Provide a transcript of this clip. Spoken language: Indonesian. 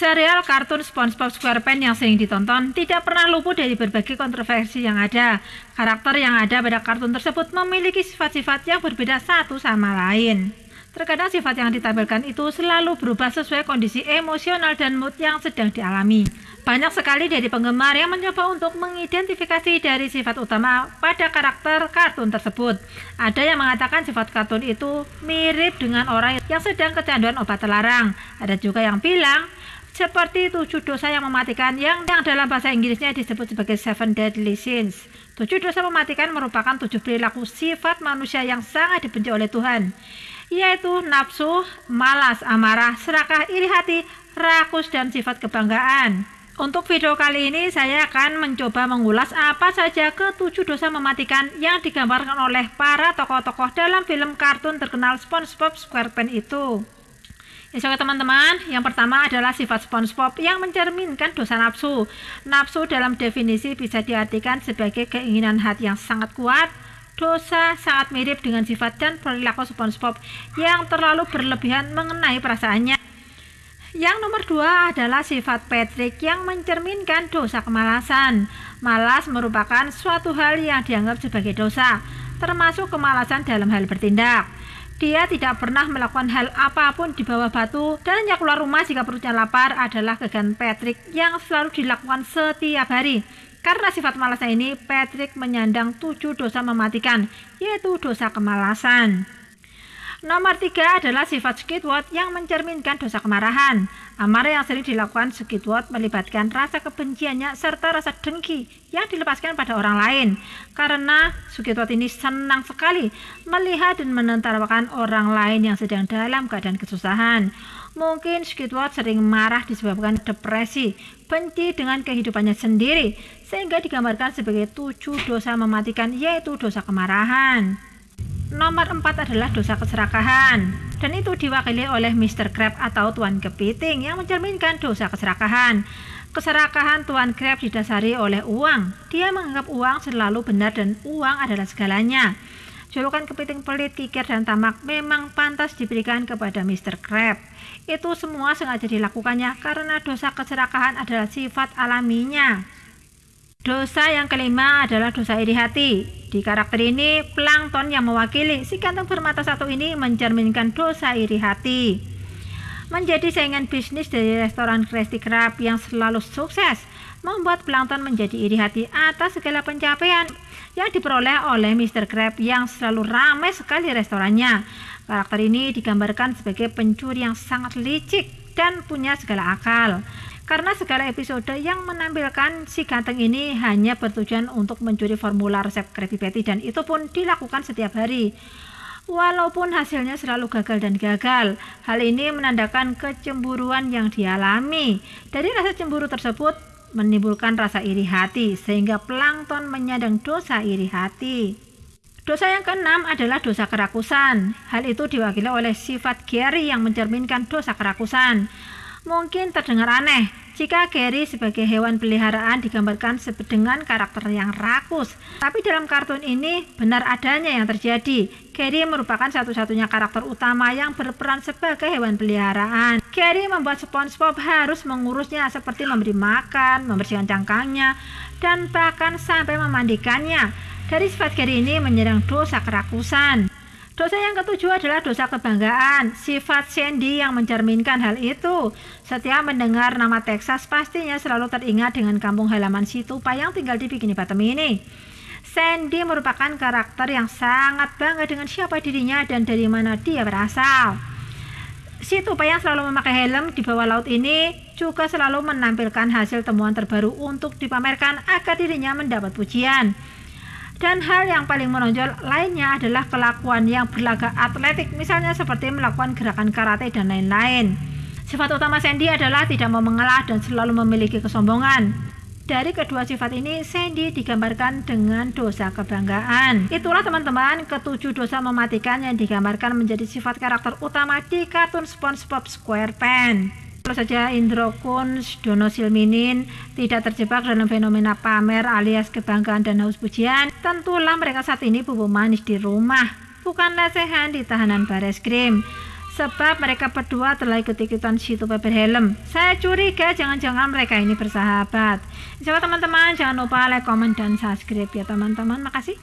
Serial kartun SpongeBob SquarePants yang sering ditonton tidak pernah luput dari berbagai kontroversi yang ada. Karakter yang ada pada kartun tersebut memiliki sifat-sifat yang berbeda satu sama lain. Terkadang sifat yang ditampilkan itu selalu berubah sesuai kondisi emosional dan mood yang sedang dialami. Banyak sekali dari penggemar yang mencoba untuk mengidentifikasi dari sifat utama pada karakter kartun tersebut. Ada yang mengatakan sifat kartun itu mirip dengan orang yang sedang kecanduan obat terlarang. Ada juga yang bilang seperti tujuh dosa yang mematikan yang, yang dalam bahasa Inggrisnya disebut sebagai seven deadly sins. Tujuh dosa mematikan merupakan tujuh perilaku sifat manusia yang sangat dibenci oleh Tuhan, yaitu nafsu, malas, amarah, serakah, iri hati, rakus, dan sifat kebanggaan. Untuk video kali ini saya akan mencoba mengulas apa saja ketujuh dosa mematikan yang digambarkan oleh para tokoh-tokoh dalam film kartun terkenal SpongeBob SquarePants itu. Ya oke teman-teman, yang pertama adalah sifat SpongeBob yang mencerminkan dosa nafsu. Nafsu dalam definisi bisa diartikan sebagai keinginan hati yang sangat kuat. Dosa sangat mirip dengan sifat dan perilaku SpongeBob yang terlalu berlebihan mengenai perasaannya. Yang nomor dua adalah sifat Patrick yang mencerminkan dosa kemalasan. Malas merupakan suatu hal yang dianggap sebagai dosa, termasuk kemalasan dalam hal bertindak. Dia tidak pernah melakukan hal apa pun di bawah batu dan hanya keluar rumah jika perutnya lapar adalah kegan Patrick yang selalu dilakukan setiap hari. Karena sifat malasnya ini, Patrick menyandang tujuh dosa mematikan, yaitu dosa kemalasan. Nomor tiga adalah sifat Squidward yang mencerminkan dosa kemarahan. Amarah yang sering dilakukan Squidward melibatkan rasa kebenciannya serta rasa dengki yang dilepaskan pada orang lain. Karena Squidward ini senang sekali melihat dan menentarwakan orang lain yang sedang dalam keadaan kesusahan. Mungkin Squidward sering marah disebabkan depresi, benci dengan kehidupannya sendiri, sehingga digambarkan sebagai tujuh dosa mematikan yaitu dosa kemarahan. Nomor 4 adalah dosa keserakahan dan itu diwakili oleh Mr. Crab atau Tuan Kepiting yang mencerminkan dosa keserakahan. Keserakahan Tuan Crab didasari oleh uang. Dia menganggap uang selalu benar dan uang adalah segalanya. Julukan kepiting pelit, kikir, dan tamak memang pantas diberikan kepada Mr. Crab. Itu semua sengaja dilakukannya karena dosa keserakahan adalah sifat alaminya. Dosa yang kelima adalah dosa iri hati. Di karakter ini, plankton yang mewakili si kantong bermata satu ini mencerminkan dosa iri hati. Menjadi saingan bisnis dari restoran Krusty Krab yang selalu sukses, membuat plankton menjadi iri hati atas segala pencapaian yang diperoleh oleh Mr. Crab yang selalu ramai sekali restorannya. Karakter ini digambarkan sebagai pencuri yang sangat licik dan punya segala akal karena segala episode yang menampilkan si ganteng ini hanya bertujuan untuk mencuri formula resep Krabby Patty dan itu pun dilakukan setiap hari. Walaupun hasilnya selalu gagal dan gagal, hal ini menandakan kecemburuan yang dialami. Dari rasa cemburu tersebut menimbulkan rasa iri hati, sehingga plankton menyadang dosa iri hati. Dosa yang keenam adalah dosa kerakusan. Hal itu diwakili oleh sifat Gary yang mencerminkan dosa kerakusan. Mungkin terdengar aneh jika Gary sebagai hewan peliharaan digambarkan dengan karakter yang rakus. Tapi dalam kartun ini benar adanya yang terjadi. Gary merupakan satu-satunya karakter utama yang berperan sebagai hewan peliharaan. Gary membuat SpongeBob harus mengurusnya seperti memberi makan, membersihkan cangkangnya, dan bahkan sampai memandikannya. Dari sifat Gary ini menyerang dosa kerakusan. Dosa yang ketujuh adalah dosa kebanggaan. Sifat Sandy yang mencerminkan hal itu. Setiap mendengar nama Texas pastinya selalu teringat dengan kampung halaman si Tupa yang tinggal di Bikini Bottom ini. Sandy merupakan karakter yang sangat bangga dengan siapa dirinya dan dari mana dia berasal. Si Tupa yang selalu memakai helm di bawah laut ini juga selalu menampilkan hasil temuan terbaru untuk dipamerkan agar dirinya mendapat pujian. Dan hal yang paling menonjol lainnya adalah kelakuan yang berlagak atletik, misalnya seperti melakukan gerakan karate dan lain-lain. Sifat utama Sandy adalah tidak mau mengalah dan selalu memiliki kesombongan. Dari kedua sifat ini, Sandy digambarkan dengan dosa kebanggaan. Itulah teman-teman ketujuh dosa mematikan yang digambarkan menjadi sifat karakter utama di kartun SpongeBob SquarePants. Kalau saja Indro Kunz, Dono Silminin tidak terjebak dalam fenomena pamer alias kebanggaan dan haus pujian, tentulah mereka saat ini bubuk manis di rumah, bukan lesehan di tahanan bares krim. sebab mereka berdua telah ikut-ikutan situ berhelm. Saya curiga jangan-jangan mereka ini bersahabat. Coba teman-teman jangan lupa like, komen, dan subscribe ya teman-teman. Makasih.